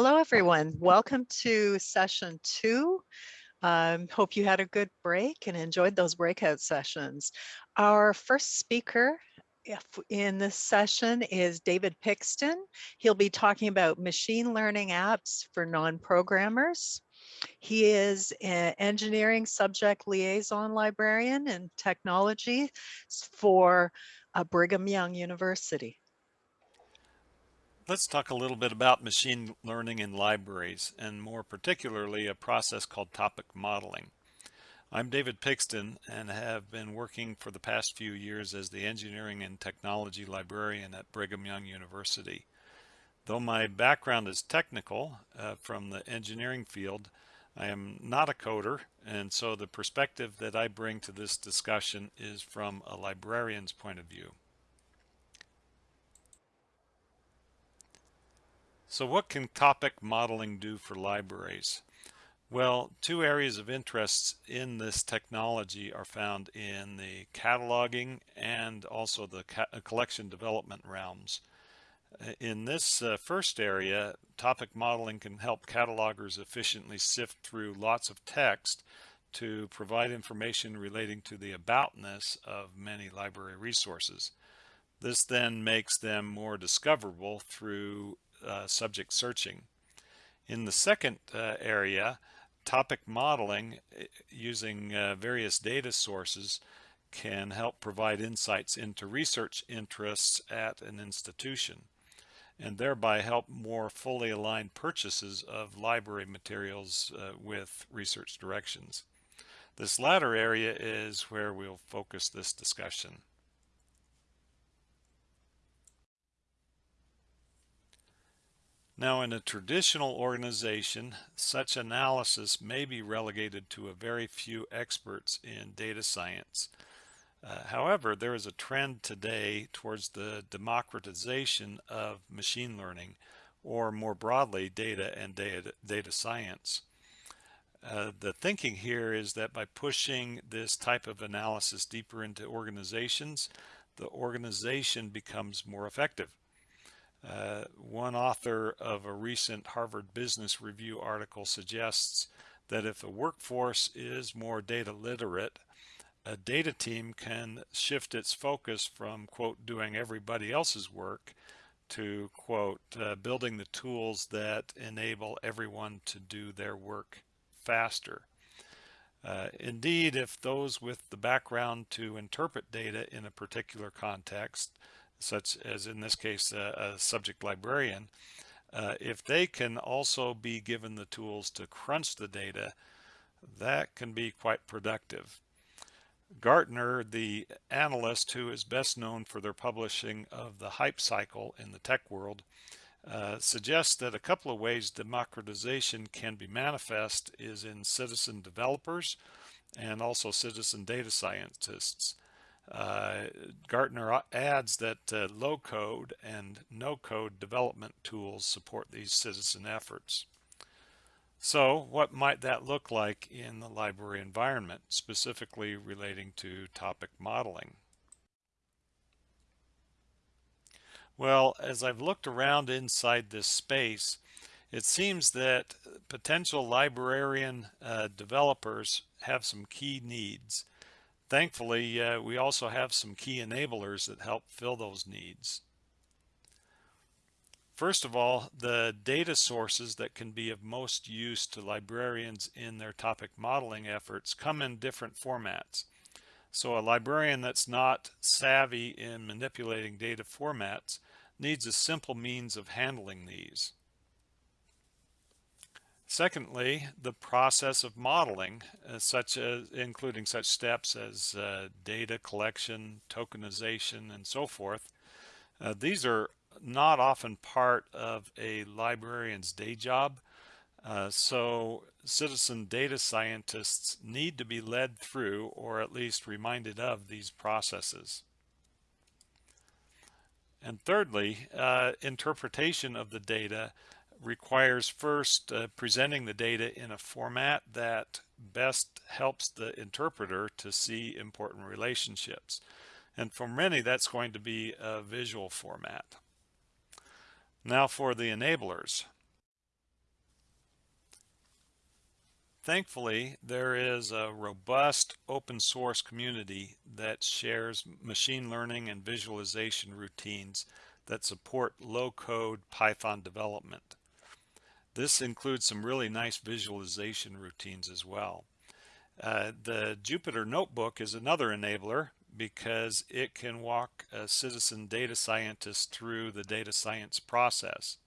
Hello, everyone. Welcome to session two. Um, hope you had a good break and enjoyed those breakout sessions. Our first speaker in this session is David Pixton. He'll be talking about machine learning apps for non-programmers. He is an engineering subject liaison librarian and technology for uh, Brigham Young University. Let's talk a little bit about machine learning in libraries, and more particularly a process called topic modeling. I'm David Pixton and have been working for the past few years as the engineering and technology librarian at Brigham Young University. Though my background is technical uh, from the engineering field, I am not a coder, and so the perspective that I bring to this discussion is from a librarian's point of view. So what can topic modeling do for libraries? Well, two areas of interest in this technology are found in the cataloging and also the uh, collection development realms. Uh, in this uh, first area, topic modeling can help catalogers efficiently sift through lots of text to provide information relating to the aboutness of many library resources. This then makes them more discoverable through uh, subject searching. In the second uh, area, topic modeling uh, using uh, various data sources can help provide insights into research interests at an institution and thereby help more fully align purchases of library materials uh, with research directions. This latter area is where we'll focus this discussion. Now, in a traditional organization, such analysis may be relegated to a very few experts in data science. Uh, however, there is a trend today towards the democratization of machine learning, or more broadly, data and data, data science. Uh, the thinking here is that by pushing this type of analysis deeper into organizations, the organization becomes more effective. Uh, one author of a recent Harvard Business Review article suggests that if a workforce is more data literate, a data team can shift its focus from, quote, doing everybody else's work to, quote, uh, building the tools that enable everyone to do their work faster. Uh, indeed, if those with the background to interpret data in a particular context such as in this case a, a subject librarian, uh, if they can also be given the tools to crunch the data, that can be quite productive. Gartner, the analyst who is best known for their publishing of the hype cycle in the tech world, uh, suggests that a couple of ways democratization can be manifest is in citizen developers and also citizen data scientists. Uh, Gartner adds that uh, low code and no code development tools support these citizen efforts. So what might that look like in the library environment, specifically relating to topic modeling? Well, as I've looked around inside this space, it seems that potential librarian uh, developers have some key needs. Thankfully, uh, we also have some key enablers that help fill those needs. First of all, the data sources that can be of most use to librarians in their topic modeling efforts come in different formats. So a librarian that's not savvy in manipulating data formats needs a simple means of handling these. Secondly, the process of modeling, uh, such as including such steps as uh, data collection, tokenization, and so forth. Uh, these are not often part of a librarian's day job. Uh, so citizen data scientists need to be led through or at least reminded of these processes. And thirdly, uh, interpretation of the data requires first uh, presenting the data in a format that best helps the interpreter to see important relationships. And for many, that's going to be a visual format. Now for the enablers. thankfully, there is a robust open source community that shares machine learning and visualization routines that support low code Python development. This includes some really nice visualization routines as well. Uh, the Jupyter Notebook is another enabler because it can walk a citizen data scientist through the data science process.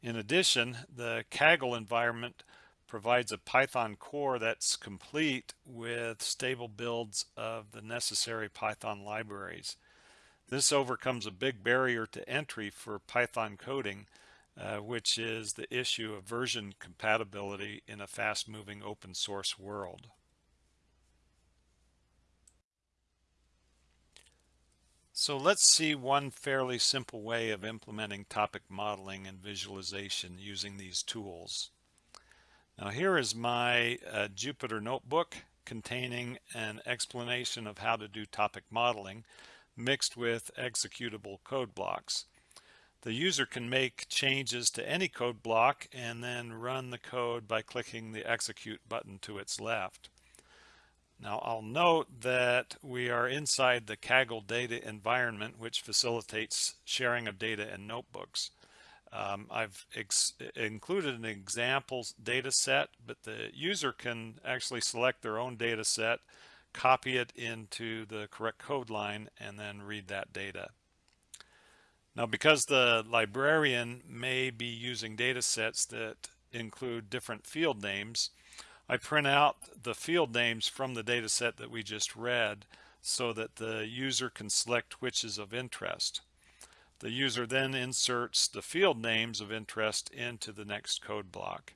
In addition, the Kaggle environment provides a Python core that's complete with stable builds of the necessary Python libraries. This overcomes a big barrier to entry for Python coding, uh, which is the issue of version compatibility in a fast-moving open source world. So let's see one fairly simple way of implementing topic modeling and visualization using these tools. Now here is my uh, Jupyter notebook containing an explanation of how to do topic modeling mixed with executable code blocks. The user can make changes to any code block and then run the code by clicking the execute button to its left. Now I'll note that we are inside the Kaggle data environment, which facilitates sharing of data in notebooks. Um, I've included an example data set, but the user can actually select their own data set, copy it into the correct code line, and then read that data. Now, because the librarian may be using data sets that include different field names, I print out the field names from the data set that we just read so that the user can select which is of interest. The user then inserts the field names of interest into the next code block.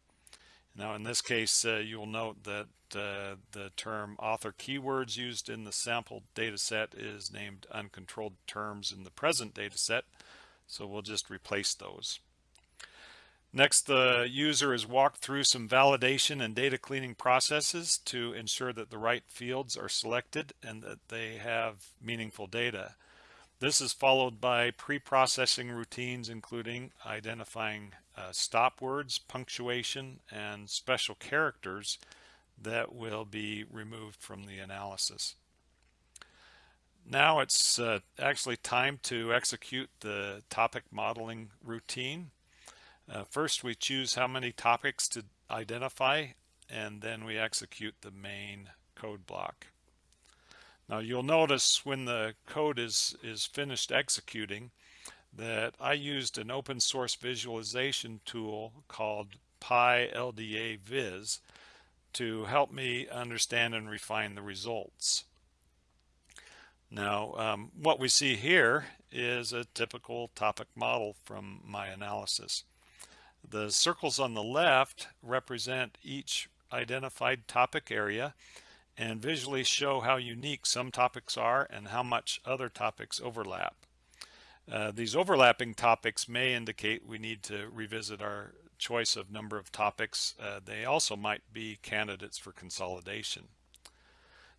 Now in this case, uh, you'll note that uh, the term author keywords used in the sample data set is named uncontrolled terms in the present data set. So we'll just replace those. Next, the user is walked through some validation and data cleaning processes to ensure that the right fields are selected and that they have meaningful data. This is followed by pre-processing routines, including identifying uh, stop words, punctuation, and special characters that will be removed from the analysis. Now it's uh, actually time to execute the topic modeling routine. Uh, first, we choose how many topics to identify, and then we execute the main code block. Now you'll notice when the code is, is finished executing that I used an open source visualization tool called pyLDAvis to help me understand and refine the results. Now, um, what we see here is a typical topic model from my analysis. The circles on the left represent each identified topic area and visually show how unique some topics are and how much other topics overlap. Uh, these overlapping topics may indicate we need to revisit our choice of number of topics. Uh, they also might be candidates for consolidation.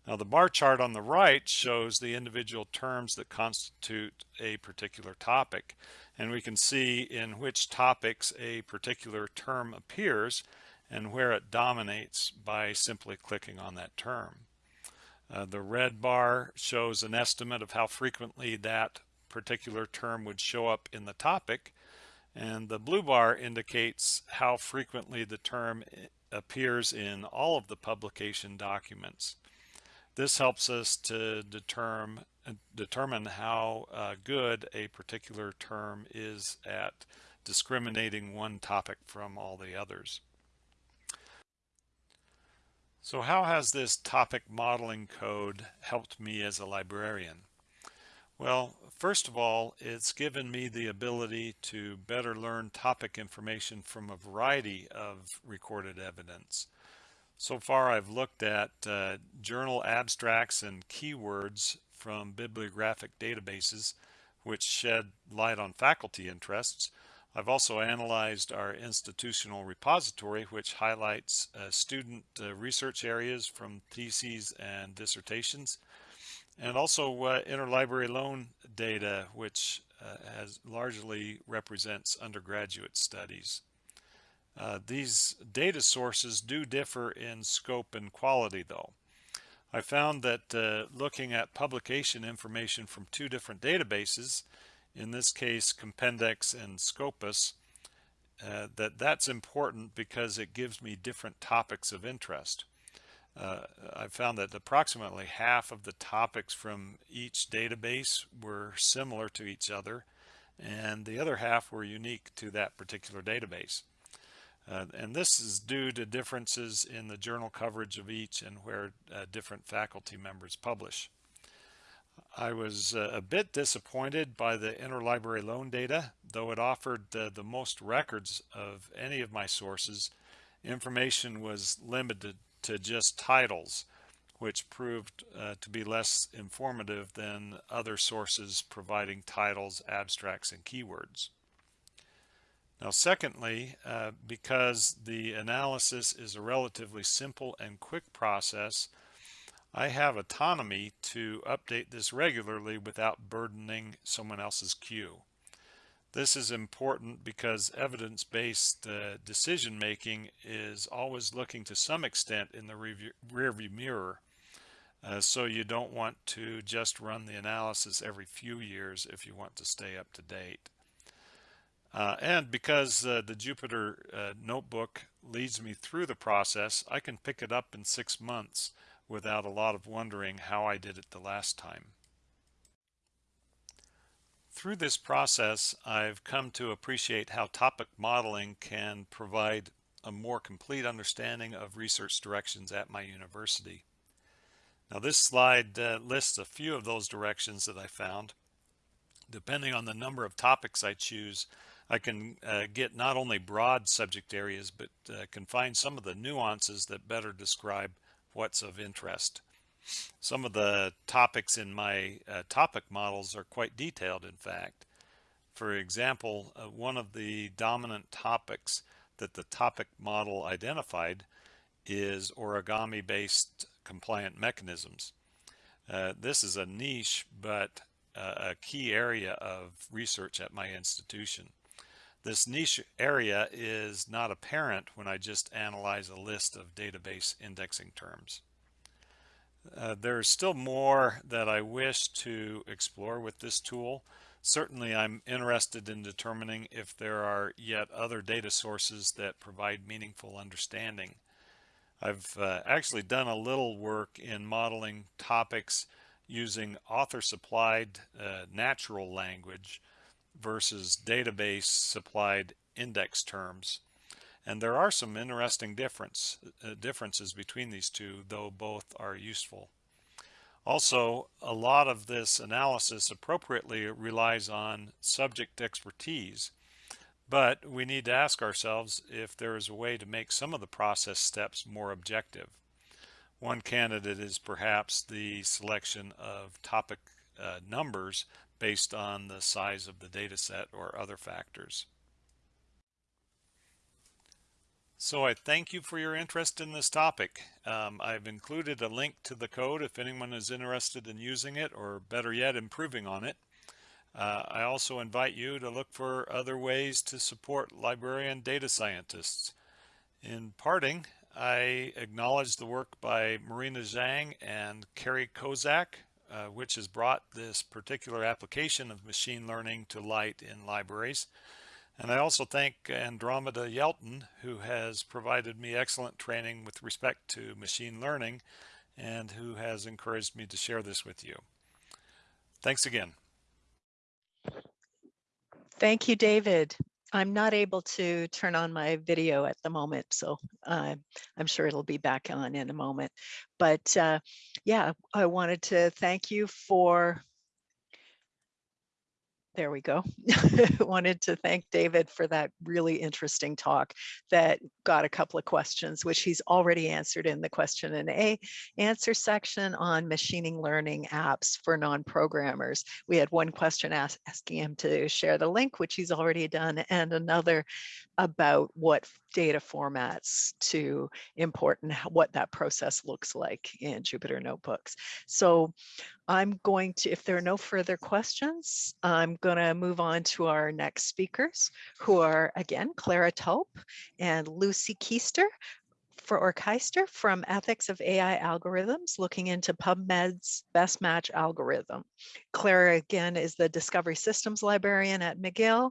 Now the bar chart on the right shows the individual terms that constitute a particular topic and we can see in which topics a particular term appears and where it dominates by simply clicking on that term. Uh, the red bar shows an estimate of how frequently that particular term would show up in the topic and the blue bar indicates how frequently the term eh, appears in all of the publication documents. This helps us to determine, determine how uh, good a particular term is at discriminating one topic from all the others. So how has this topic modeling code helped me as a librarian? Well, first of all, it's given me the ability to better learn topic information from a variety of recorded evidence. So far, I've looked at uh, journal abstracts and keywords from bibliographic databases, which shed light on faculty interests. I've also analyzed our institutional repository, which highlights uh, student uh, research areas from theses and dissertations, and also uh, interlibrary loan data, which uh, has largely represents undergraduate studies. Uh, these data sources do differ in scope and quality though. I found that uh, looking at publication information from two different databases, in this case Compendex and Scopus, uh, that that's important because it gives me different topics of interest. Uh, I found that approximately half of the topics from each database were similar to each other and the other half were unique to that particular database. Uh, and this is due to differences in the journal coverage of each and where uh, different faculty members publish. I was uh, a bit disappointed by the interlibrary loan data, though it offered the most records of any of my sources. Information was limited to just titles, which proved uh, to be less informative than other sources providing titles, abstracts, and keywords. Now, secondly, uh, because the analysis is a relatively simple and quick process, I have autonomy to update this regularly without burdening someone else's queue. This is important because evidence-based uh, decision making is always looking to some extent in the rearview mirror. Uh, so you don't want to just run the analysis every few years if you want to stay up to date. Uh, and because uh, the Jupyter uh, notebook leads me through the process, I can pick it up in six months without a lot of wondering how I did it the last time. Through this process, I've come to appreciate how topic modeling can provide a more complete understanding of research directions at my university. Now this slide uh, lists a few of those directions that I found. Depending on the number of topics I choose, I can uh, get not only broad subject areas, but uh, can find some of the nuances that better describe what's of interest. Some of the topics in my uh, topic models are quite detailed, in fact. For example, uh, one of the dominant topics that the topic model identified is origami-based compliant mechanisms. Uh, this is a niche, but uh, a key area of research at my institution. This niche area is not apparent when I just analyze a list of database indexing terms. Uh, there's still more that I wish to explore with this tool. Certainly I'm interested in determining if there are yet other data sources that provide meaningful understanding. I've uh, actually done a little work in modeling topics using author supplied uh, natural language versus database supplied index terms. And there are some interesting difference, uh, differences between these two, though both are useful. Also, a lot of this analysis appropriately relies on subject expertise, but we need to ask ourselves if there is a way to make some of the process steps more objective. One candidate is perhaps the selection of topic uh, numbers based on the size of the data set or other factors. So I thank you for your interest in this topic. Um, I've included a link to the code if anyone is interested in using it or better yet improving on it. Uh, I also invite you to look for other ways to support librarian data scientists. In parting, I acknowledge the work by Marina Zhang and Carrie Kozak uh, which has brought this particular application of machine learning to light in libraries. And I also thank Andromeda Yelton, who has provided me excellent training with respect to machine learning and who has encouraged me to share this with you. Thanks again. Thank you, David. I'm not able to turn on my video at the moment, so uh, I'm sure it'll be back on in a moment. But uh, yeah, I wanted to thank you for there we go. Wanted to thank David for that really interesting talk that got a couple of questions, which he's already answered in the question and A answer section on machining learning apps for non-programmers. We had one question ask, asking him to share the link, which he's already done, and another about what data formats to import and what that process looks like in Jupyter Notebooks. So I'm going to, if there are no further questions, I'm going to move on to our next speakers, who are, again, Clara Taupe and Lucy Keister for Orcheister from Ethics of AI Algorithms, looking into PubMed's best match algorithm. Clara, again, is the Discovery Systems Librarian at McGill,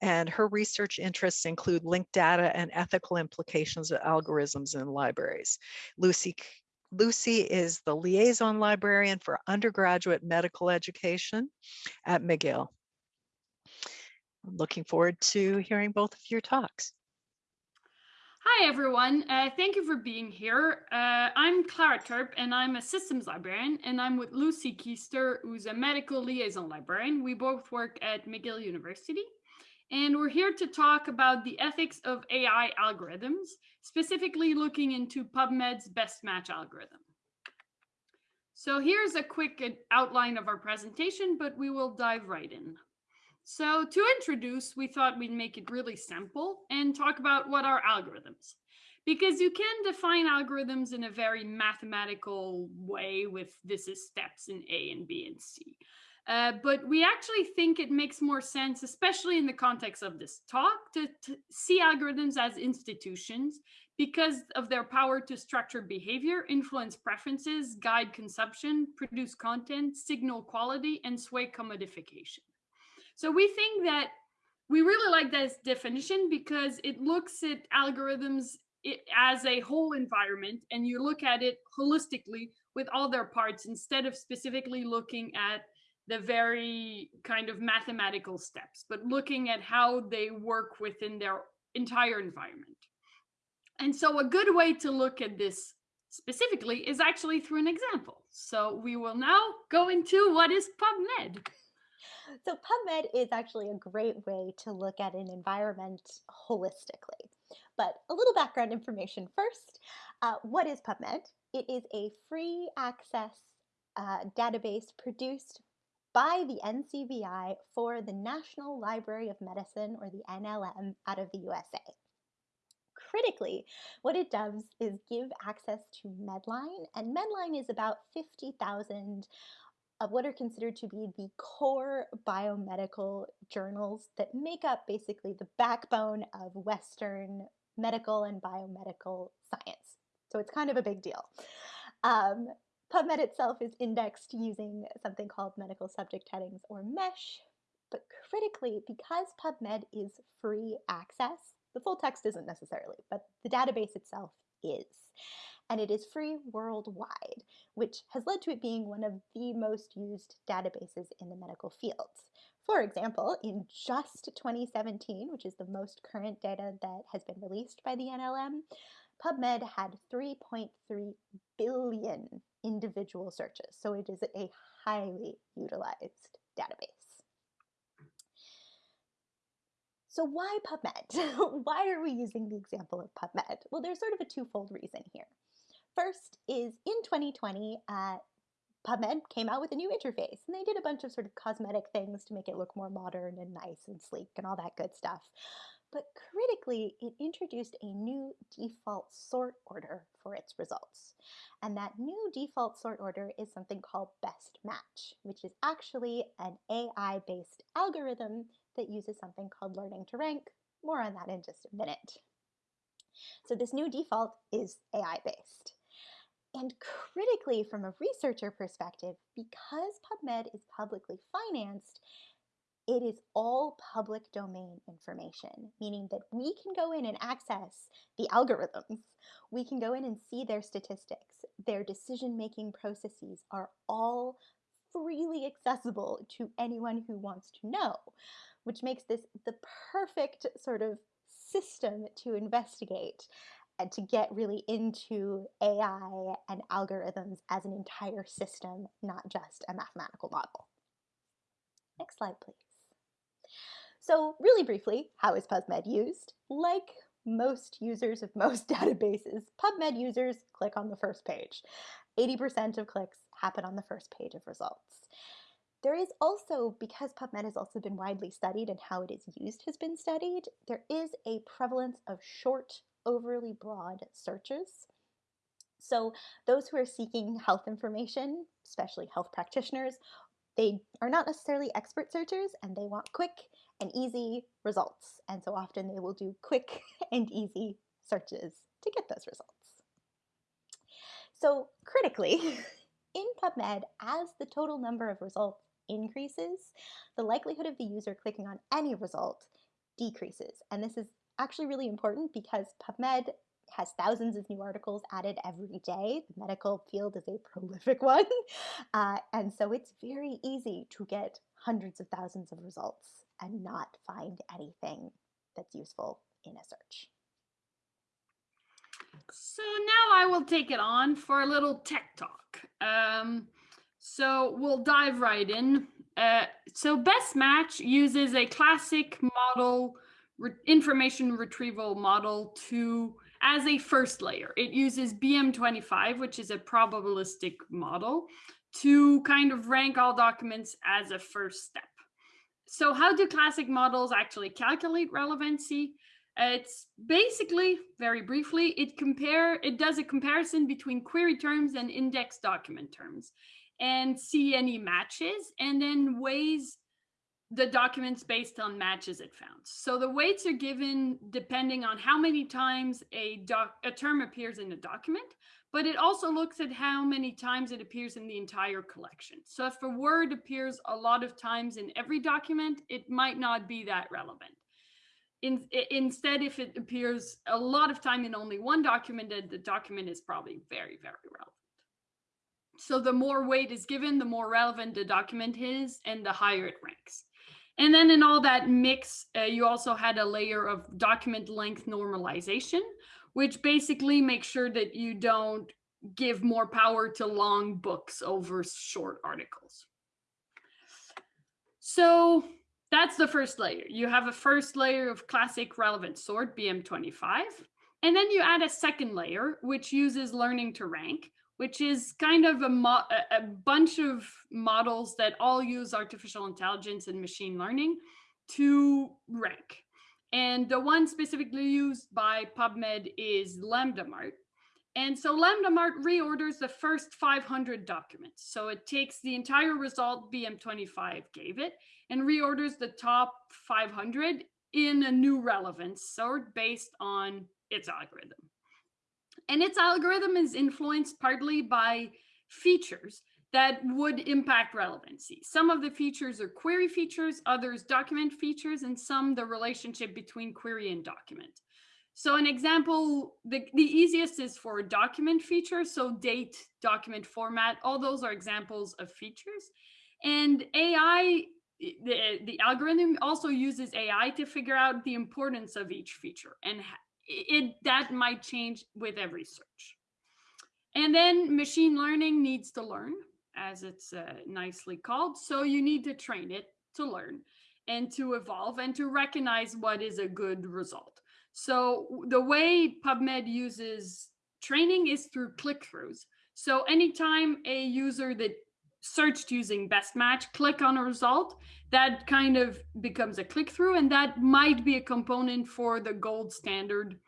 and her research interests include linked data and ethical implications of algorithms in libraries. Lucy Lucy is the liaison librarian for undergraduate medical education at McGill. I'm looking forward to hearing both of your talks. Hi, everyone. Uh, thank you for being here. Uh, I'm Clara Taupe, and I'm a systems librarian, and I'm with Lucy Keister, who's a medical liaison librarian. We both work at McGill University, and we're here to talk about the ethics of AI algorithms, specifically looking into PubMed's best match algorithm. So here's a quick outline of our presentation, but we will dive right in. So to introduce, we thought we'd make it really simple and talk about what are algorithms. Because you can define algorithms in a very mathematical way with this is steps in A and B and C. Uh, but we actually think it makes more sense, especially in the context of this talk, to, to see algorithms as institutions because of their power to structure behavior, influence preferences, guide consumption, produce content, signal quality, and sway commodification. So we think that we really like this definition because it looks at algorithms as a whole environment and you look at it holistically with all their parts instead of specifically looking at the very kind of mathematical steps, but looking at how they work within their entire environment. And so a good way to look at this specifically is actually through an example. So we will now go into what is PubMed. So PubMed is actually a great way to look at an environment holistically. But a little background information first. Uh, what is PubMed? It is a free access uh, database produced by the NCBI for the National Library of Medicine, or the NLM, out of the USA. Critically, what it does is give access to Medline, and Medline is about 50,000 of what are considered to be the core biomedical journals that make up basically the backbone of Western medical and biomedical science. So it's kind of a big deal. Um, PubMed itself is indexed using something called medical subject headings or MESH, but critically, because PubMed is free access, the full text isn't necessarily, but the database itself is and it is free worldwide, which has led to it being one of the most used databases in the medical fields. For example, in just 2017, which is the most current data that has been released by the NLM, PubMed had 3.3 billion individual searches, so it is a highly utilized database. So why PubMed? why are we using the example of PubMed? Well, there's sort of a twofold reason here. First is in 2020, uh, PubMed came out with a new interface and they did a bunch of sort of cosmetic things to make it look more modern and nice and sleek and all that good stuff. But critically, it introduced a new default sort order for its results. And that new default sort order is something called best match, which is actually an AI-based algorithm that uses something called learning to rank. More on that in just a minute. So this new default is AI-based. And critically, from a researcher perspective, because PubMed is publicly financed, it is all public domain information, meaning that we can go in and access the algorithms. We can go in and see their statistics. Their decision-making processes are all freely accessible to anyone who wants to know, which makes this the perfect sort of system to investigate and to get really into AI and algorithms as an entire system, not just a mathematical model. Next slide, please. So really briefly, how is PubMed used? Like most users of most databases, PubMed users click on the first page. 80% of clicks happen on the first page of results. There is also, because PubMed has also been widely studied and how it is used has been studied, there is a prevalence of short, overly broad searches. So those who are seeking health information, especially health practitioners, they are not necessarily expert searchers and they want quick and easy results. And so often they will do quick and easy searches to get those results. So critically, in PubMed, as the total number of results increases, the likelihood of the user clicking on any result decreases. And this is actually really important because PubMed has thousands of new articles added every day. The medical field is a prolific one. Uh, and so it's very easy to get hundreds of thousands of results and not find anything that's useful in a search. So now I will take it on for a little tech talk. Um, so we'll dive right in. Uh, so Best Match uses a classic model, re information retrieval model to as a first layer. It uses BM25, which is a probabilistic model, to kind of rank all documents as a first step. So how do classic models actually calculate relevancy? It's basically, very briefly, it compare it does a comparison between query terms and index document terms and see any matches and then weighs the documents based on matches it found. So the weights are given depending on how many times a, doc, a term appears in a document, but it also looks at how many times it appears in the entire collection. So if a word appears a lot of times in every document, it might not be that relevant. In, instead, if it appears a lot of time in only one document, the document is probably very, very relevant. So the more weight is given, the more relevant the document is and the higher it ranks. And then in all that mix, uh, you also had a layer of document length normalization, which basically makes sure that you don't give more power to long books over short articles. So that's the first layer. You have a first layer of classic relevant sort, BM25. And then you add a second layer, which uses learning to rank, which is kind of a, a bunch of models that all use artificial intelligence and machine learning to rank. And the one specifically used by PubMed is LambdaMart. And so LambdaMart reorders the first 500 documents. So it takes the entire result BM25 gave it and reorders the top 500 in a new relevance sort based on its algorithm. And its algorithm is influenced partly by features that would impact relevancy. Some of the features are query features, others document features, and some the relationship between query and document. So an example, the, the easiest is for a document feature. So date, document format, all those are examples of features. And AI, the, the algorithm also uses AI to figure out the importance of each feature and it that might change with every search. And then machine learning needs to learn, as it's uh, nicely called. So you need to train it to learn and to evolve and to recognize what is a good result. So the way PubMed uses training is through click-throughs. So anytime a user that searched using best match, click on a result, that kind of becomes a click through and that might be a component for the gold standard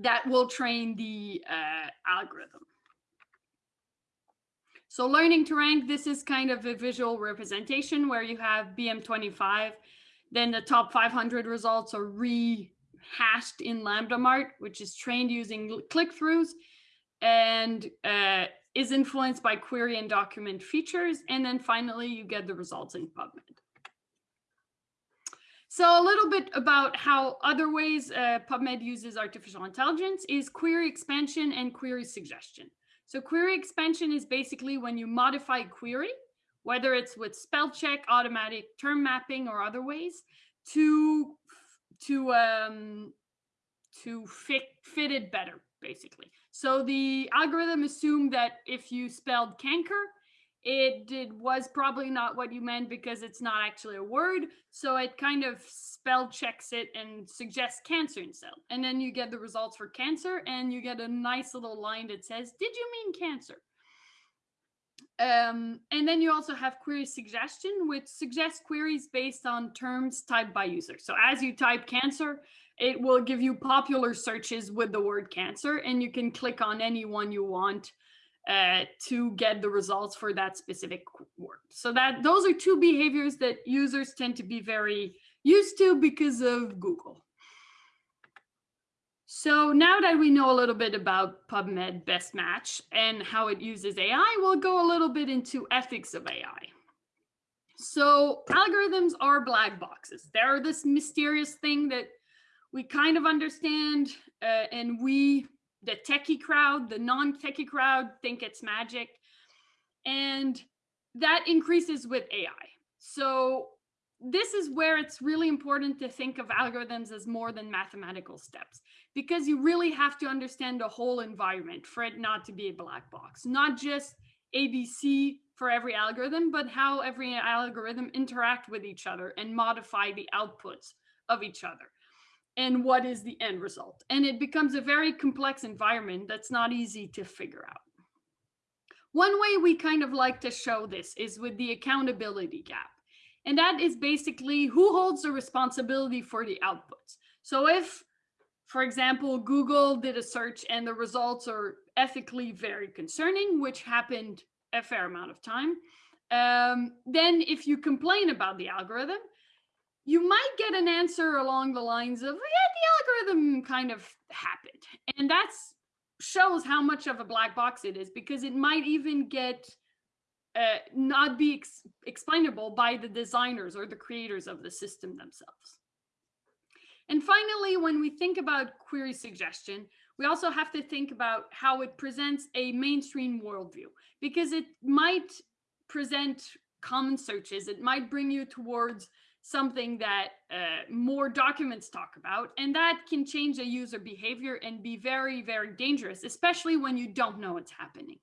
that will train the uh, algorithm. So learning to rank, this is kind of a visual representation where you have BM25, then the top 500 results are rehashed in LambdaMart, which is trained using click-throughs and uh, is influenced by query and document features. And then finally, you get the results in PubMed. So a little bit about how other ways uh, PubMed uses artificial intelligence is query expansion and query suggestion. So query expansion is basically when you modify query, whether it's with spell check, automatic term mapping, or other ways, to to um, to fit fit it better, basically. So the algorithm assumed that if you spelled canker, it did was probably not what you meant because it's not actually a word so it kind of spell checks it and suggests cancer instead and then you get the results for cancer and you get a nice little line that says did you mean cancer Um, and then you also have query suggestion, which suggests queries based on terms typed by user. So as you type cancer, it will give you popular searches with the word cancer, and you can click on any one you want uh, to get the results for that specific word. So that those are two behaviors that users tend to be very used to because of Google. So now that we know a little bit about PubMed Best Match and how it uses AI, we'll go a little bit into ethics of AI. So algorithms are black boxes. They're this mysterious thing that we kind of understand uh, and we, the techie crowd, the non-techie crowd think it's magic. And that increases with AI. So this is where it's really important to think of algorithms as more than mathematical steps because you really have to understand the whole environment for it not to be a black box, not just ABC for every algorithm, but how every algorithm interact with each other and modify the outputs of each other and what is the end result. And it becomes a very complex environment that's not easy to figure out. One way we kind of like to show this is with the accountability gap. And that is basically who holds the responsibility for the outputs. So if, for example, Google did a search and the results are ethically very concerning, which happened a fair amount of time, um, then if you complain about the algorithm, you might get an answer along the lines of, yeah, the algorithm kind of happened. And that shows how much of a black box it is because it might even get uh, not be ex explainable by the designers or the creators of the system themselves. And finally, when we think about query suggestion, we also have to think about how it presents a mainstream worldview, because it might present common searches. It might bring you towards something that uh, more documents talk about, and that can change a user behavior and be very, very dangerous, especially when you don't know what's happening.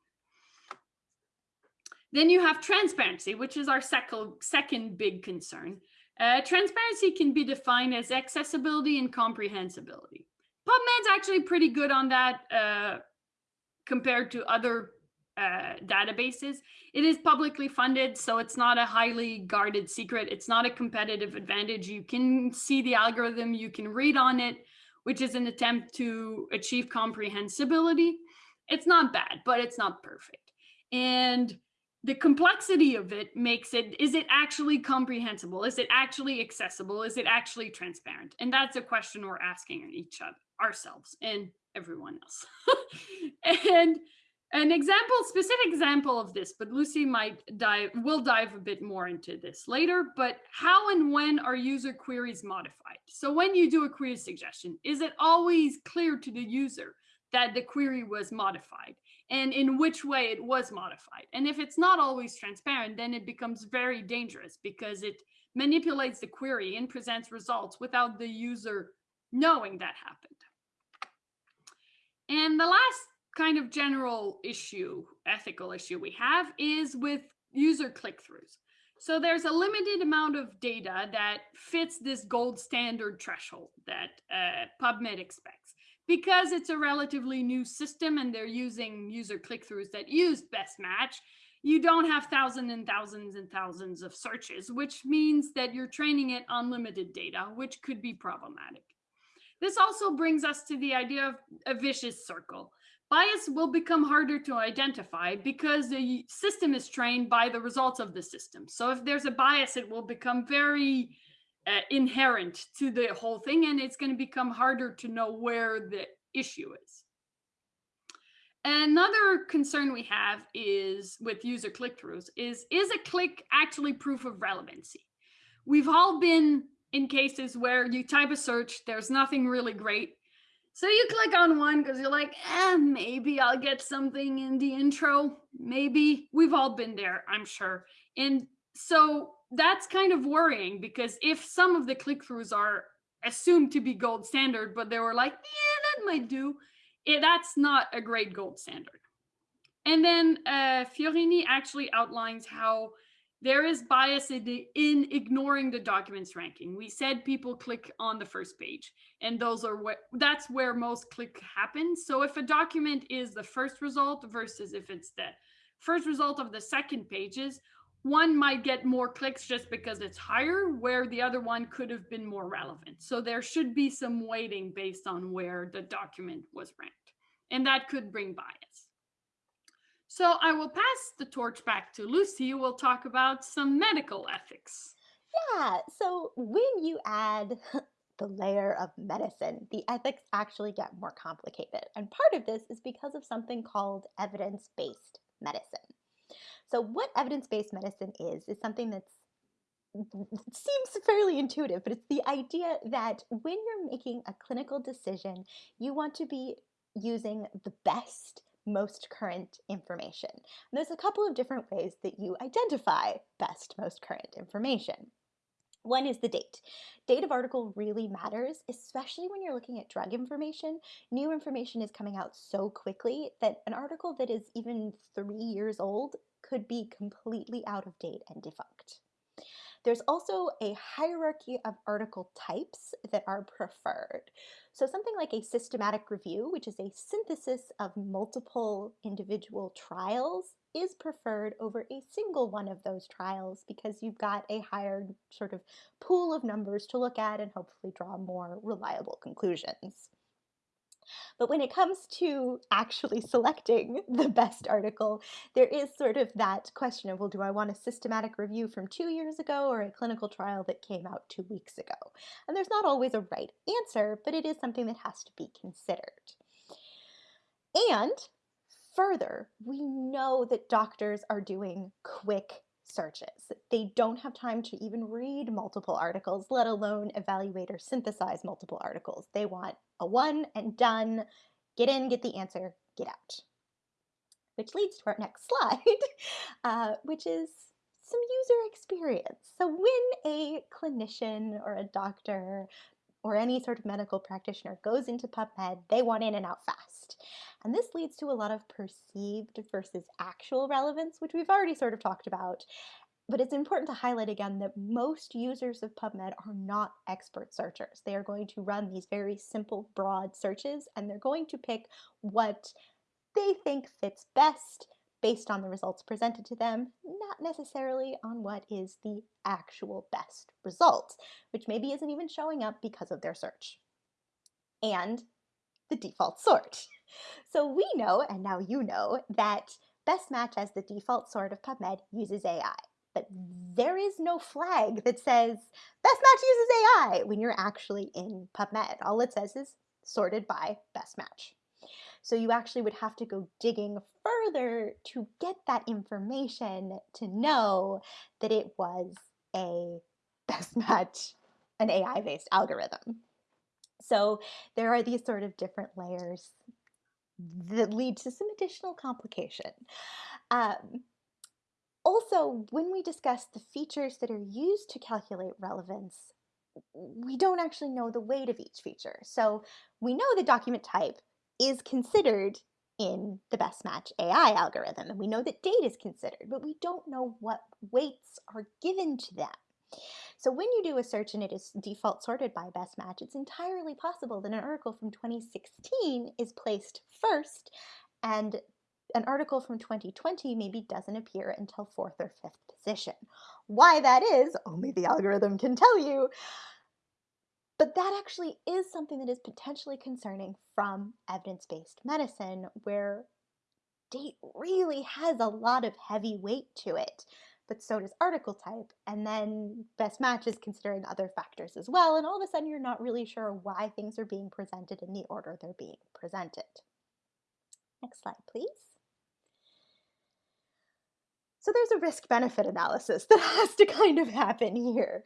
Then you have transparency, which is our second second big concern. Uh, transparency can be defined as accessibility and comprehensibility. PubMed's actually pretty good on that uh, compared to other uh, databases. It is publicly funded, so it's not a highly guarded secret. It's not a competitive advantage. You can see the algorithm, you can read on it, which is an attempt to achieve comprehensibility. It's not bad, but it's not perfect. And the complexity of it makes it is it actually comprehensible is it actually accessible is it actually transparent and that's a question we're asking each other ourselves and everyone else and an example specific example of this but lucy might dive will dive a bit more into this later but how and when are user queries modified so when you do a query suggestion is it always clear to the user that the query was modified and in which way it was modified. And if it's not always transparent, then it becomes very dangerous because it manipulates the query and presents results without the user knowing that happened. And the last kind of general issue, ethical issue we have is with user click-throughs. So there's a limited amount of data that fits this gold standard threshold that uh, PubMed expects because it's a relatively new system and they're using user click-throughs that use best match, you don't have thousands and thousands and thousands of searches, which means that you're training it on limited data, which could be problematic. This also brings us to the idea of a vicious circle. Bias will become harder to identify because the system is trained by the results of the system. So if there's a bias, it will become very uh, inherent to the whole thing and it's going to become harder to know where the issue is. Another concern we have is with user click-throughs is, is a click actually proof of relevancy? We've all been in cases where you type a search, there's nothing really great. So you click on one because you're like, eh, maybe I'll get something in the intro. Maybe we've all been there, I'm sure. And so that's kind of worrying because if some of the click-throughs are assumed to be gold standard, but they were like, yeah, that might do, it, that's not a great gold standard. And then uh, Fiorini actually outlines how there is bias in, in, ignoring the documents ranking. We said people click on the first page, and those are what that's where most click happens. So if a document is the first result versus if it's the first result of the second pages, one might get more clicks just because it's higher, where the other one could have been more relevant. So there should be some weighting based on where the document was ranked, and that could bring bias. So I will pass the torch back to Lucy, who will talk about some medical ethics. Yeah, so when you add the layer of medicine, the ethics actually get more complicated. And part of this is because of something called evidence based medicine. So, what evidence based medicine is, is something that's seems fairly intuitive, but it's the idea that when you're making a clinical decision, you want to be using the best, most current information. And there's a couple of different ways that you identify best, most current information. One is the date. Date of article really matters, especially when you're looking at drug information. New information is coming out so quickly that an article that is even three years old could be completely out of date and defunct. There's also a hierarchy of article types that are preferred. So something like a systematic review, which is a synthesis of multiple individual trials, is preferred over a single one of those trials because you've got a higher sort of pool of numbers to look at and hopefully draw more reliable conclusions. But when it comes to actually selecting the best article, there is sort of that question of, well, do I want a systematic review from two years ago or a clinical trial that came out two weeks ago? And there's not always a right answer, but it is something that has to be considered. And further, we know that doctors are doing quick searches. They don't have time to even read multiple articles, let alone evaluate or synthesize multiple articles. They want a one and done, get in, get the answer, get out. Which leads to our next slide, uh, which is some user experience. So when a clinician or a doctor or any sort of medical practitioner goes into PubMed, they want in and out fast. And this leads to a lot of perceived versus actual relevance, which we've already sort of talked about. But it's important to highlight again that most users of PubMed are not expert searchers. They are going to run these very simple, broad searches, and they're going to pick what they think fits best based on the results presented to them, not necessarily on what is the actual best result, which maybe isn't even showing up because of their search. And the default sort. So we know, and now you know, that best match as the default sort of PubMed uses AI. But there is no flag that says best match uses AI when you're actually in PubMed. All it says is sorted by best match. So you actually would have to go digging further to get that information to know that it was a best match, an AI based algorithm. So there are these sort of different layers that lead to some additional complication. Um, also, when we discuss the features that are used to calculate relevance, we don't actually know the weight of each feature. So we know the document type is considered in the best match AI algorithm. And we know that date is considered, but we don't know what weights are given to them. So when you do a search and it is default sorted by best match, it's entirely possible that an article from 2016 is placed first and an article from 2020 maybe doesn't appear until fourth or fifth position. Why that is, oh, only the algorithm can tell you. But that actually is something that is potentially concerning from evidence based medicine, where date really has a lot of heavy weight to it, but so does article type. And then best match is considering other factors as well. And all of a sudden, you're not really sure why things are being presented in the order they're being presented. Next slide, please. So there's a risk benefit analysis that has to kind of happen here.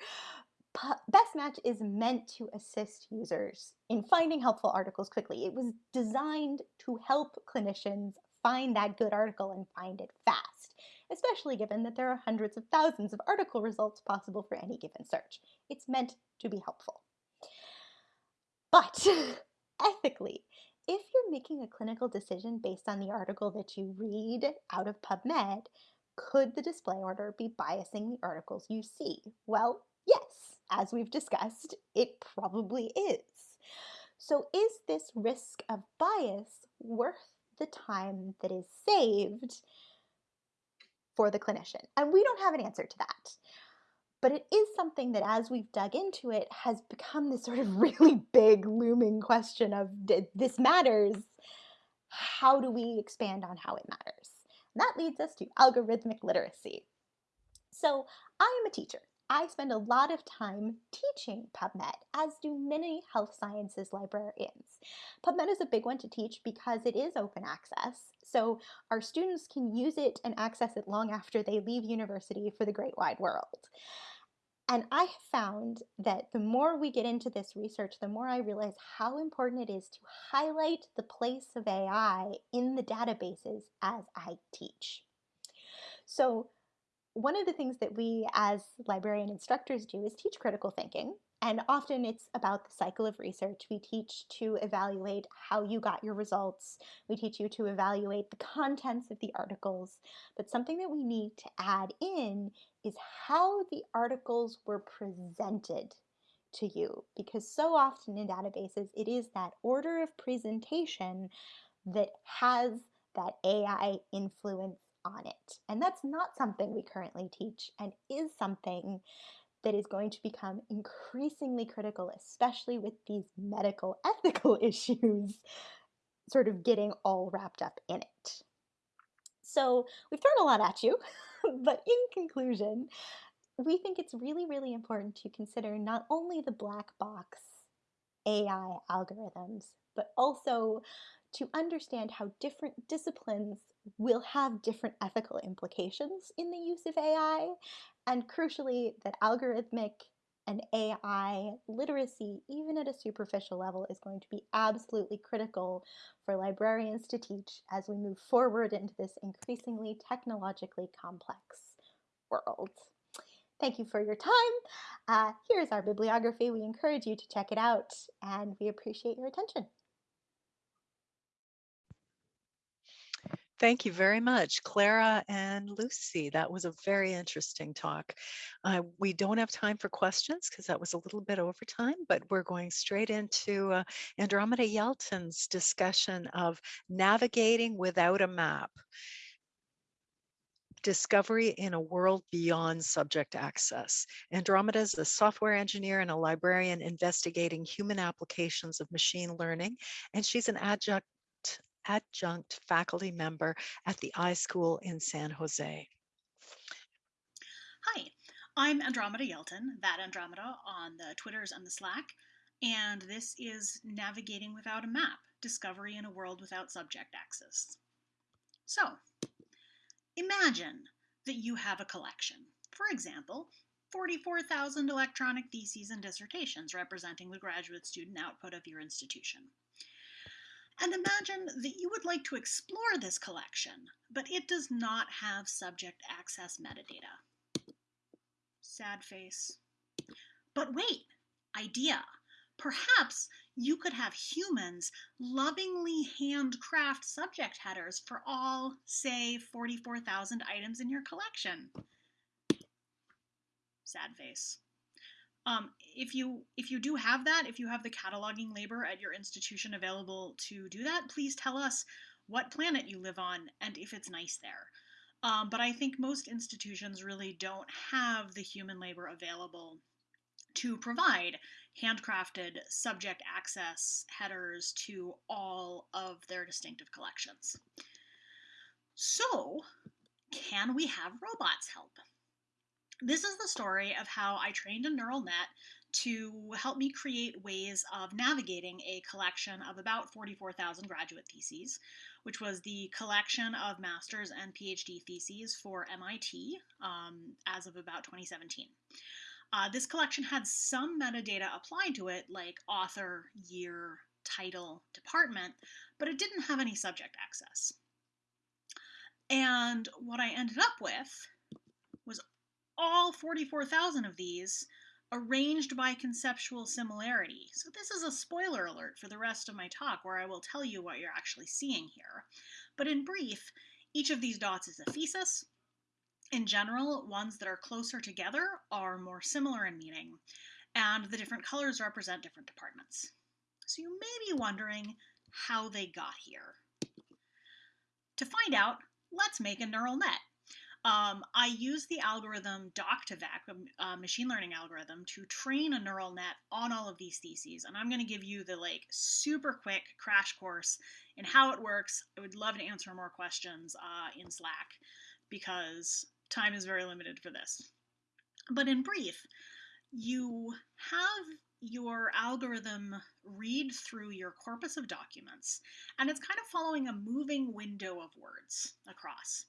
Best Match is meant to assist users in finding helpful articles quickly. It was designed to help clinicians find that good article and find it fast, especially given that there are hundreds of thousands of article results possible for any given search. It's meant to be helpful. But ethically, if you're making a clinical decision based on the article that you read out of PubMed, could the display order be biasing the articles you see? Well, yes as we've discussed, it probably is. So is this risk of bias worth the time that is saved for the clinician? And we don't have an answer to that. But it is something that, as we've dug into it, has become this sort of really big looming question of this matters. How do we expand on how it matters? And that leads us to algorithmic literacy. So I am a teacher. I spend a lot of time teaching PubMed, as do many health sciences librarians. PubMed is a big one to teach because it is open access, so our students can use it and access it long after they leave university for the great wide world. And I have found that the more we get into this research, the more I realize how important it is to highlight the place of AI in the databases as I teach. So one of the things that we as librarian instructors do is teach critical thinking. And often it's about the cycle of research. We teach to evaluate how you got your results. We teach you to evaluate the contents of the articles. But something that we need to add in is how the articles were presented to you. Because so often in databases, it is that order of presentation that has that AI influence on it. And that's not something we currently teach and is something that is going to become increasingly critical, especially with these medical ethical issues sort of getting all wrapped up in it. So we've thrown a lot at you, but in conclusion, we think it's really, really important to consider not only the black box AI algorithms, but also to understand how different disciplines will have different ethical implications in the use of AI, and crucially, that algorithmic and AI literacy, even at a superficial level, is going to be absolutely critical for librarians to teach as we move forward into this increasingly technologically complex world. Thank you for your time. Uh, here's our bibliography. We encourage you to check it out, and we appreciate your attention. Thank you very much, Clara and Lucy. That was a very interesting talk. Uh, we don't have time for questions because that was a little bit over time, but we're going straight into uh, Andromeda Yelton's discussion of navigating without a map. Discovery in a world beyond subject access. Andromeda is a software engineer and a librarian investigating human applications of machine learning, and she's an adjunct adjunct faculty member at the iSchool in San Jose. Hi, I'm Andromeda Yelton, that Andromeda on the Twitters and the Slack, and this is Navigating Without a Map, Discovery in a World Without Subject Access. So, imagine that you have a collection. For example, 44,000 electronic theses and dissertations representing the graduate student output of your institution. And imagine that you would like to explore this collection, but it does not have subject access metadata. Sad face. But wait, idea. Perhaps you could have humans lovingly handcraft subject headers for all, say, 44,000 items in your collection. Sad face. Um, if you if you do have that, if you have the cataloging labor at your institution available to do that, please tell us what planet you live on and if it's nice there. Um, but I think most institutions really don't have the human labor available to provide handcrafted subject access headers to all of their distinctive collections. So, can we have robots help? This is the story of how I trained a neural net to help me create ways of navigating a collection of about 44,000 graduate theses, which was the collection of master's and PhD theses for MIT um, as of about 2017. Uh, this collection had some metadata applied to it, like author, year, title, department, but it didn't have any subject access. And what I ended up with all 44,000 of these arranged by conceptual similarity. So this is a spoiler alert for the rest of my talk where I will tell you what you're actually seeing here. But in brief, each of these dots is a thesis. In general, ones that are closer together are more similar in meaning, and the different colors represent different departments. So you may be wondering how they got here. To find out, let's make a neural net. Um, I use the algorithm Doc2Vec, a uh, machine learning algorithm, to train a neural net on all of these theses. And I'm going to give you the like super quick crash course in how it works. I would love to answer more questions uh, in Slack because time is very limited for this. But in brief, you have your algorithm read through your corpus of documents, and it's kind of following a moving window of words across.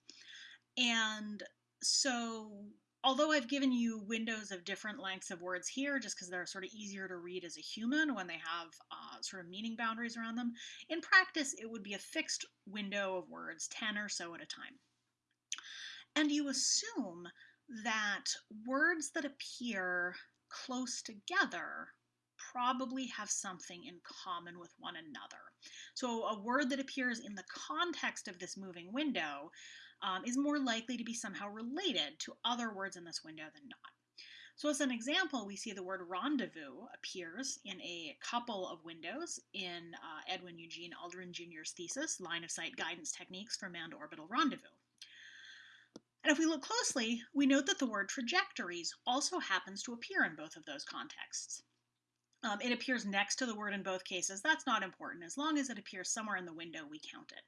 And so, although I've given you windows of different lengths of words here, just because they're sort of easier to read as a human when they have uh, sort of meaning boundaries around them, in practice, it would be a fixed window of words, 10 or so at a time. And you assume that words that appear close together probably have something in common with one another. So a word that appears in the context of this moving window um, is more likely to be somehow related to other words in this window than not. So as an example, we see the word rendezvous appears in a couple of windows in uh, Edwin Eugene Aldrin Jr.'s thesis, Line of Sight Guidance Techniques for Manned Orbital Rendezvous. And if we look closely, we note that the word trajectories also happens to appear in both of those contexts. Um, it appears next to the word in both cases. That's not important. As long as it appears somewhere in the window, we count it.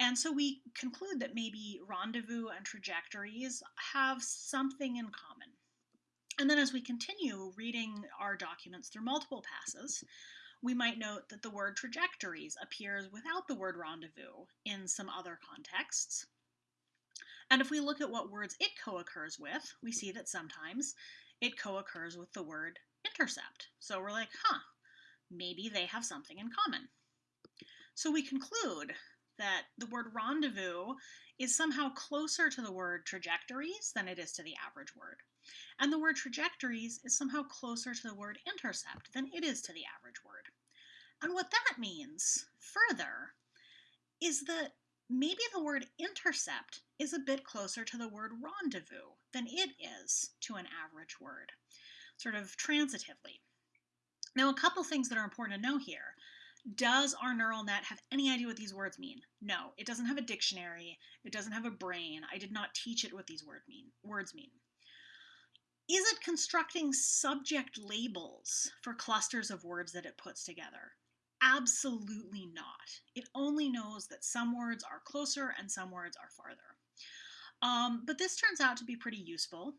And so we conclude that maybe rendezvous and trajectories have something in common. And then as we continue reading our documents through multiple passes, we might note that the word trajectories appears without the word rendezvous in some other contexts. And if we look at what words it co-occurs with, we see that sometimes it co-occurs with the word intercept. So we're like, huh, maybe they have something in common. So we conclude that the word rendezvous is somehow closer to the word trajectories than it is to the average word. And the word trajectories is somehow closer to the word intercept than it is to the average word. And what that means, further, is that maybe the word intercept is a bit closer to the word rendezvous than it is to an average word, sort of transitively. Now, a couple things that are important to know here. Does our neural net have any idea what these words mean? No, it doesn't have a dictionary. It doesn't have a brain. I did not teach it what these word mean, words mean. Is it constructing subject labels for clusters of words that it puts together? Absolutely not. It only knows that some words are closer and some words are farther. Um, but this turns out to be pretty useful.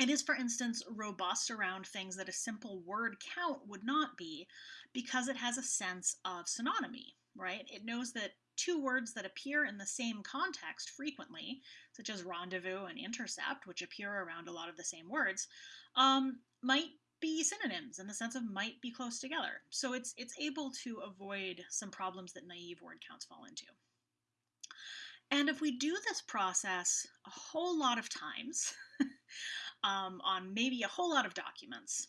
It is, for instance, robust around things that a simple word count would not be because it has a sense of synonymy, right? It knows that two words that appear in the same context frequently, such as rendezvous and intercept, which appear around a lot of the same words, um, might be synonyms in the sense of might be close together. So it's it's able to avoid some problems that naive word counts fall into. And if we do this process a whole lot of times um, on maybe a whole lot of documents,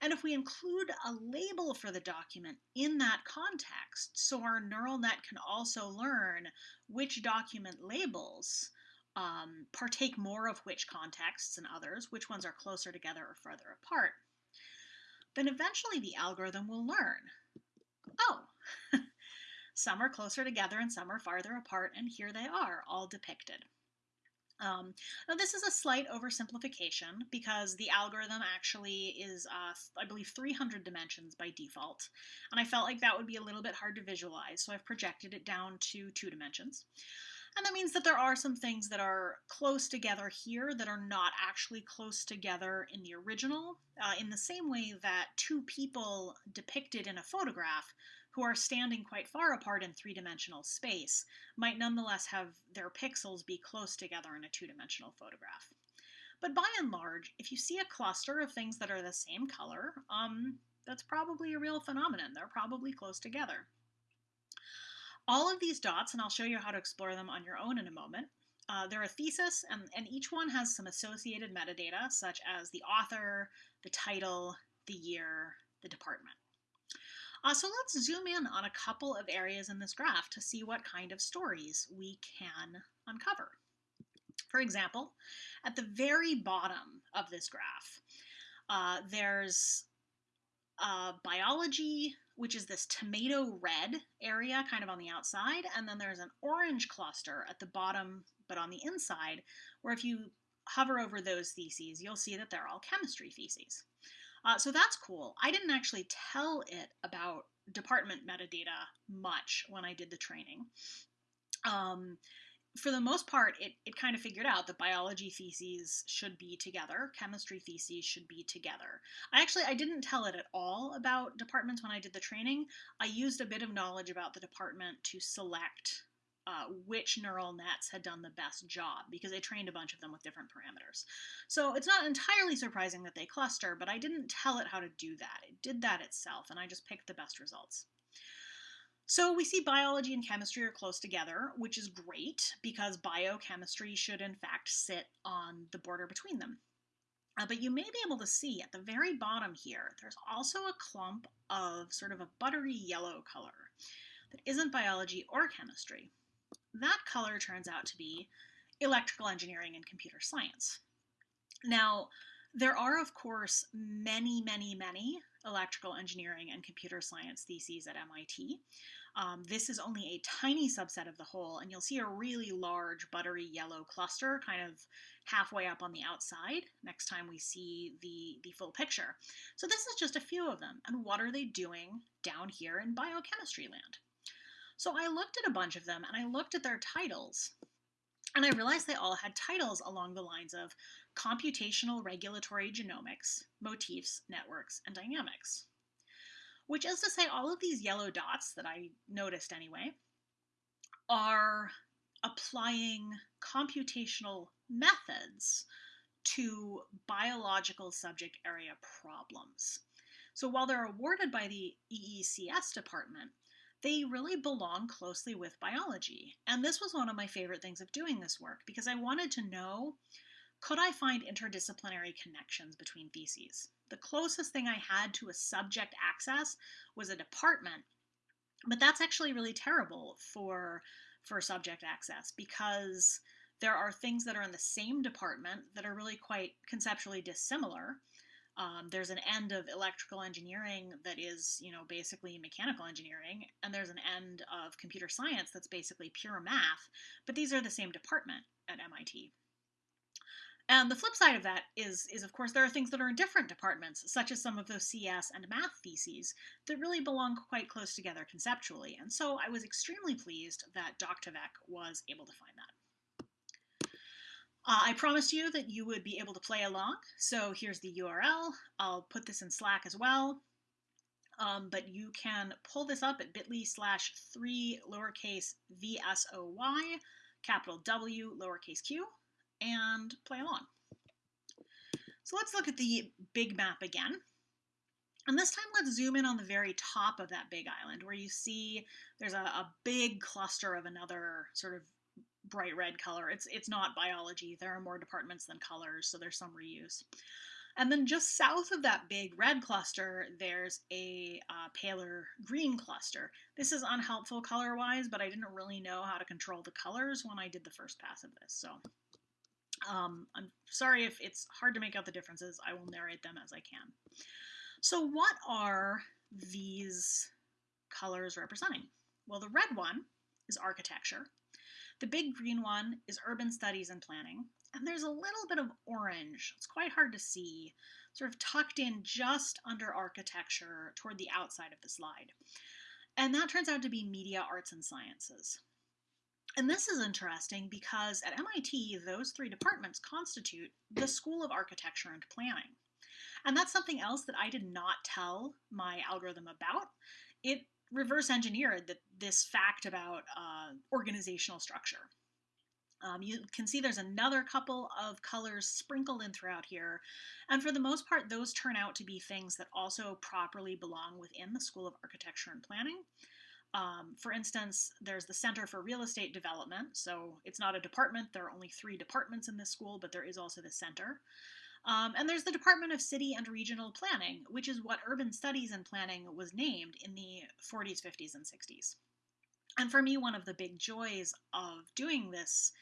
and if we include a label for the document in that context, so our neural net can also learn which document labels um, partake more of which contexts and others, which ones are closer together or further apart, then eventually the algorithm will learn, oh, some are closer together and some are farther apart, and here they are, all depicted. Um, now this is a slight oversimplification because the algorithm actually is, uh, I believe, 300 dimensions by default, and I felt like that would be a little bit hard to visualize, so I've projected it down to two dimensions. And that means that there are some things that are close together here that are not actually close together in the original, uh, in the same way that two people depicted in a photograph who are standing quite far apart in three-dimensional space might nonetheless have their pixels be close together in a two-dimensional photograph. But by and large, if you see a cluster of things that are the same color, um, that's probably a real phenomenon. They're probably close together. All of these dots, and I'll show you how to explore them on your own in a moment, uh, they're a thesis, and, and each one has some associated metadata, such as the author, the title, the year, the department. Uh, so let's zoom in on a couple of areas in this graph to see what kind of stories we can uncover. For example, at the very bottom of this graph, uh, there's uh, biology, which is this tomato red area kind of on the outside, and then there's an orange cluster at the bottom, but on the inside, where if you hover over those theses, you'll see that they're all chemistry theses. Uh, so that's cool. I didn't actually tell it about department metadata much when I did the training. Um, for the most part, it, it kind of figured out that biology theses should be together, chemistry theses should be together. I actually, I didn't tell it at all about departments when I did the training. I used a bit of knowledge about the department to select uh, which neural nets had done the best job because I trained a bunch of them with different parameters. So it's not entirely surprising that they cluster, but I didn't tell it how to do that. It did that itself, and I just picked the best results. So we see biology and chemistry are close together, which is great because biochemistry should in fact sit on the border between them. Uh, but you may be able to see at the very bottom here, there's also a clump of sort of a buttery yellow color that isn't biology or chemistry. That color turns out to be electrical engineering and computer science. Now, there are, of course, many, many, many electrical engineering and computer science theses at MIT. Um, this is only a tiny subset of the whole, and you'll see a really large buttery yellow cluster kind of halfway up on the outside next time we see the, the full picture. So this is just a few of them, and what are they doing down here in biochemistry land? So I looked at a bunch of them, and I looked at their titles, and I realized they all had titles along the lines of computational regulatory genomics, motifs, networks, and dynamics which is to say all of these yellow dots that I noticed anyway are applying computational methods to biological subject area problems. So while they're awarded by the EECS department, they really belong closely with biology. And this was one of my favorite things of doing this work because I wanted to know could I find interdisciplinary connections between theses? The closest thing I had to a subject access was a department, but that's actually really terrible for, for subject access because there are things that are in the same department that are really quite conceptually dissimilar. Um, there's an end of electrical engineering that is, you know, basically mechanical engineering, and there's an end of computer science that's basically pure math, but these are the same department at MIT. And the flip side of that is, is of course, there are things that are in different departments, such as some of those CS and math theses that really belong quite close together conceptually. And so I was extremely pleased that Doc2Vec was able to find that. Uh, I promised you that you would be able to play along, so here's the URL. I'll put this in Slack as well. Um, but you can pull this up at bit.ly slash 3 lowercase vsoy, capital W, lowercase q, and play along. So let's look at the big map again. And this time let's zoom in on the very top of that big island where you see there's a, a big cluster of another sort of bright red color. It's, it's not biology. There are more departments than colors, so there's some reuse. And then just south of that big red cluster, there's a uh, paler green cluster. This is unhelpful color-wise, but I didn't really know how to control the colors when I did the first pass of this. So um, I'm sorry if it's hard to make out the differences. I will narrate them as I can. So what are these colors representing? Well, the red one is architecture. The big green one is urban studies and planning. And there's a little bit of orange. It's quite hard to see, sort of tucked in just under architecture toward the outside of the slide. And that turns out to be media, arts, and sciences. And this is interesting because at MIT, those three departments constitute the School of Architecture and Planning. And that's something else that I did not tell my algorithm about. It reverse engineered that this fact about uh, organizational structure. Um, you can see there's another couple of colors sprinkled in throughout here. And for the most part, those turn out to be things that also properly belong within the School of Architecture and Planning. Um, for instance, there's the Center for Real Estate Development. So it's not a department. There are only three departments in this school, but there is also the center. Um, and there's the Department of City and Regional Planning, which is what urban studies and planning was named in the 40s, 50s, and 60s. And for me, one of the big joys of doing this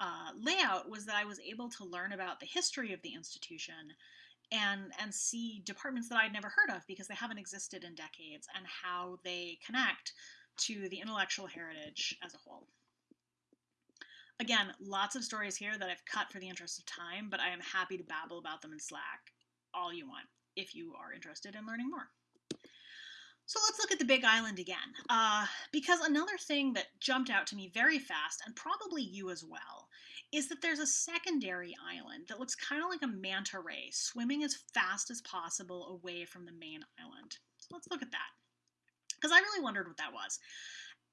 uh, layout was that I was able to learn about the history of the institution and and see departments that I'd never heard of because they haven't existed in decades and how they connect to the intellectual heritage as a whole. Again, lots of stories here that I've cut for the interest of time, but I am happy to babble about them in Slack all you want if you are interested in learning more. So let's look at the Big Island again, uh, because another thing that jumped out to me very fast, and probably you as well, is that there's a secondary island that looks kind of like a manta ray swimming as fast as possible away from the main island. So let's look at that, because I really wondered what that was.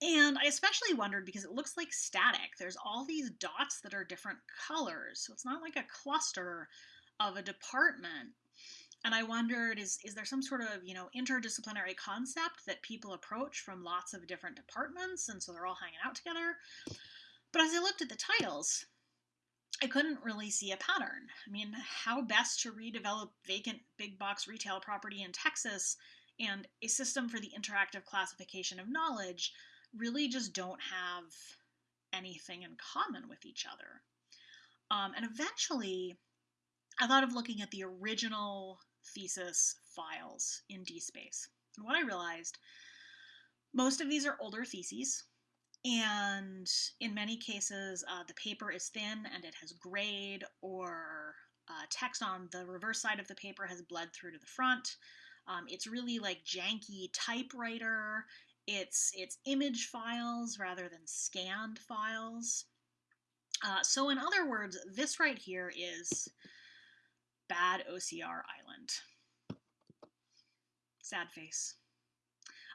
And I especially wondered because it looks like static. There's all these dots that are different colors. So it's not like a cluster of a department. And I wondered, is, is there some sort of, you know, interdisciplinary concept that people approach from lots of different departments and so they're all hanging out together? But as I looked at the titles, I couldn't really see a pattern. I mean, how best to redevelop vacant big box retail property in Texas and a system for the interactive classification of knowledge really just don't have anything in common with each other. Um, and eventually, I thought of looking at the original thesis files in DSpace. And what I realized, most of these are older theses, and in many cases, uh, the paper is thin and it has grayed, or uh, text on the reverse side of the paper has bled through to the front. Um, it's really like janky typewriter. It's it's image files rather than scanned files. Uh, so in other words, this right here is bad OCR island. Sad face.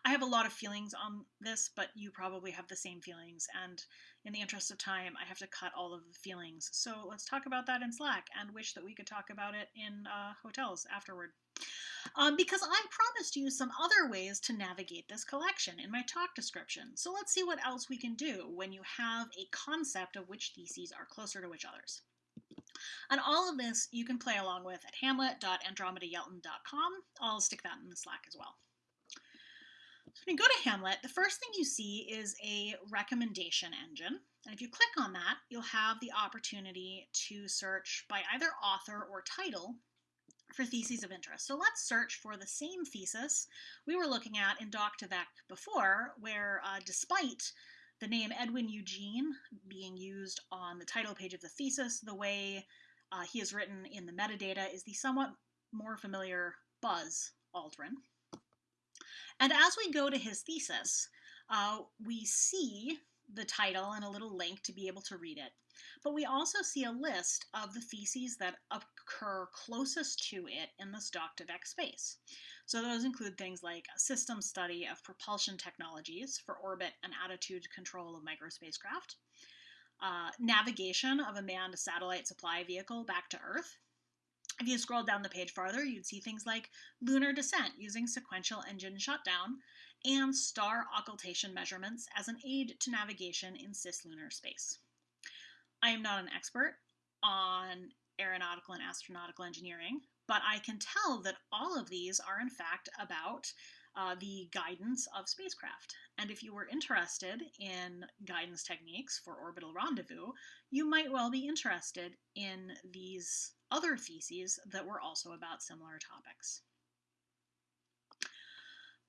I have a lot of feelings on this, but you probably have the same feelings, and in the interest of time, I have to cut all of the feelings. So let's talk about that in Slack, and wish that we could talk about it in uh, hotels afterward. Um, because I promised you some other ways to navigate this collection in my talk description. So let's see what else we can do when you have a concept of which theses are closer to which others. And all of this you can play along with at hamlet.andromedaYelton.com. I'll stick that in the Slack as well. So when you go to Hamlet, the first thing you see is a recommendation engine. And if you click on that, you'll have the opportunity to search by either author or title for theses of interest. So let's search for the same thesis we were looking at in Doc2Vec before, where uh, despite the name Edwin Eugene being used on the title page of the thesis, the way uh, he is written in the metadata is the somewhat more familiar Buzz Aldrin. And as we go to his thesis, uh, we see the title and a little link to be able to read it. But we also see a list of the theses that occur closest to it in this Doc2Vec space. So those include things like a system study of propulsion technologies for orbit and attitude control of microspacecraft, uh, navigation of a manned satellite supply vehicle back to Earth. If you scroll down the page farther, you'd see things like lunar descent using sequential engine shutdown and star occultation measurements as an aid to navigation in cislunar space. I am not an expert on aeronautical and astronautical engineering, but I can tell that all of these are in fact about uh, the guidance of spacecraft. And if you were interested in guidance techniques for orbital rendezvous, you might well be interested in these other theses that were also about similar topics.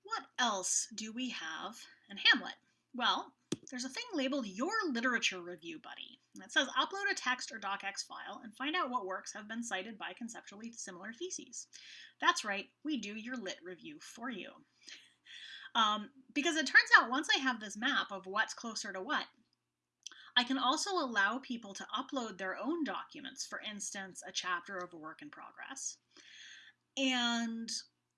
What else do we have in Hamlet? Well, there's a thing labeled Your Literature Review Buddy. That says upload a text or docx file and find out what works have been cited by conceptually similar theses. That's right, we do your lit review for you. Um, because it turns out once I have this map of what's closer to what, I can also allow people to upload their own documents, for instance, a chapter of a work in progress. And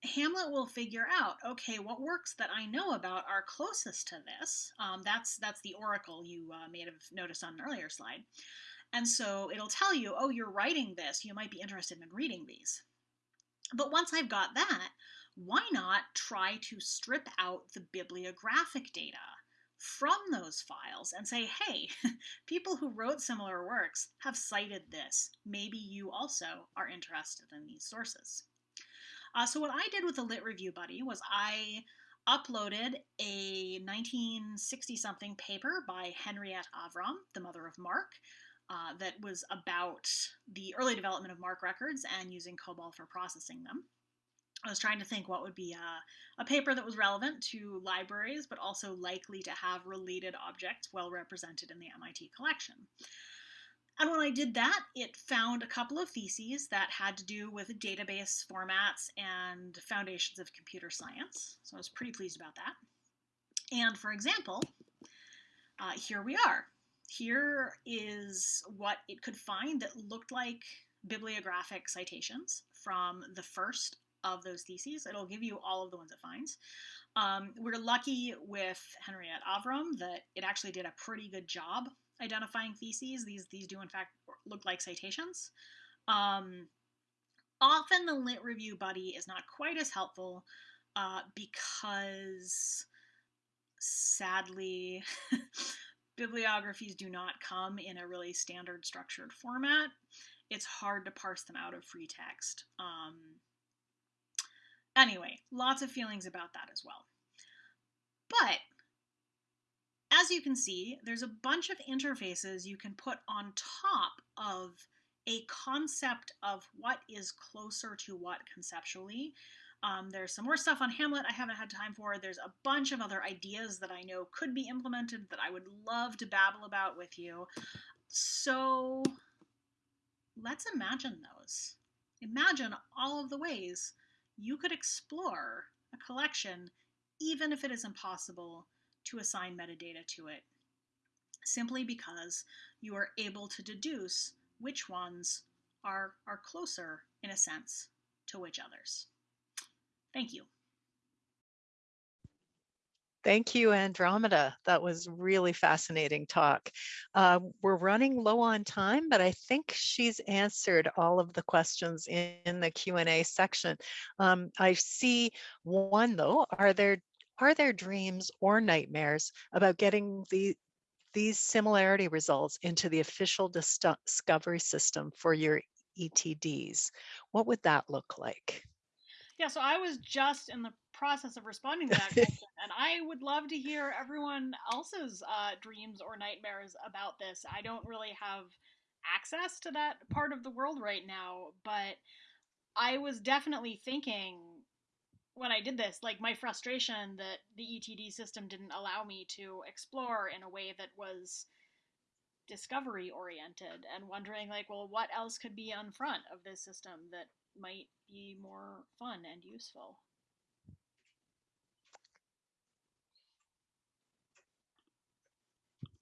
Hamlet will figure out, okay, what works that I know about are closest to this. Um, that's that's the oracle you uh, may have noticed on an earlier slide. And so it'll tell you, oh, you're writing this. You might be interested in reading these. But once I've got that, why not try to strip out the bibliographic data from those files and say, hey, people who wrote similar works have cited this. Maybe you also are interested in these sources. Uh, so what I did with the Lit Review Buddy was I uploaded a 1960 something paper by Henriette Avram, the mother of MARC, uh, that was about the early development of MARC records and using COBOL for processing them. I was trying to think what would be a, a, paper that was relevant to libraries, but also likely to have related objects well represented in the MIT collection. And when I did that, it found a couple of theses that had to do with database formats and foundations of computer science. So I was pretty pleased about that. And for example, uh, here we are. Here is what it could find that looked like bibliographic citations from the first of those theses. It'll give you all of the ones it finds. Um, we're lucky with Henriette Avram that it actually did a pretty good job identifying theses. These, these do in fact look like citations. Um, often the lit review buddy is not quite as helpful uh, because sadly bibliographies do not come in a really standard structured format. It's hard to parse them out of free text. Um, Anyway, lots of feelings about that as well. But as you can see, there's a bunch of interfaces you can put on top of a concept of what is closer to what conceptually. Um, there's some more stuff on Hamlet I haven't had time for. There's a bunch of other ideas that I know could be implemented that I would love to babble about with you. So let's imagine those. Imagine all of the ways you could explore a collection even if it is impossible to assign metadata to it, simply because you are able to deduce which ones are, are closer, in a sense, to which others. Thank you. Thank you, Andromeda. That was really fascinating talk. Uh, we're running low on time, but I think she's answered all of the questions in, in the Q&A section. Um, I see one though, are there are there dreams or nightmares about getting the these similarity results into the official discovery system for your ETDs? What would that look like? Yeah, so I was just in the process of responding to that question, and I would love to hear everyone else's uh, dreams or nightmares about this. I don't really have access to that part of the world right now, but I was definitely thinking when I did this, like my frustration that the ETD system didn't allow me to explore in a way that was discovery oriented and wondering like well what else could be on front of this system that might be more fun and useful.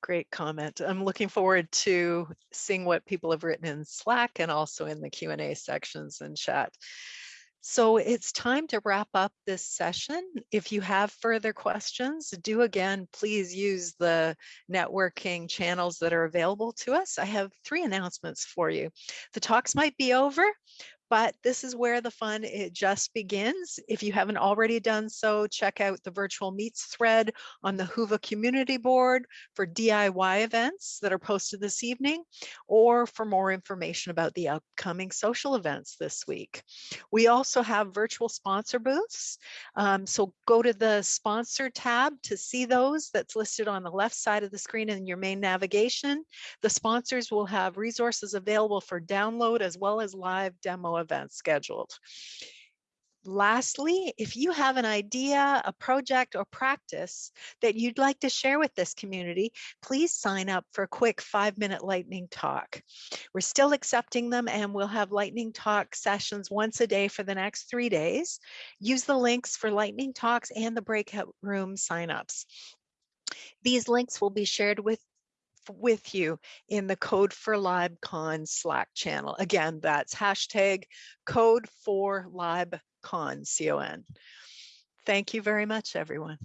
Great comment. I'm looking forward to seeing what people have written in Slack and also in the Q&A sections and chat. So it's time to wrap up this session. If you have further questions, do again, please use the networking channels that are available to us. I have three announcements for you. The talks might be over, but this is where the fun it just begins. If you haven't already done so, check out the virtual meets thread on the Whova community board for DIY events that are posted this evening, or for more information about the upcoming social events this week. We also have virtual sponsor booths. Um, so go to the sponsor tab to see those that's listed on the left side of the screen in your main navigation. The sponsors will have resources available for download as well as live demo events scheduled. Lastly, if you have an idea, a project or practice that you'd like to share with this community, please sign up for a quick five minute lightning talk. We're still accepting them and we'll have lightning talk sessions once a day for the next three days. Use the links for lightning talks and the breakout room signups. These links will be shared with with you in the Code for LibCon Slack channel. Again, that's hashtag code for LibCon, C-O-N. Thank you very much, everyone.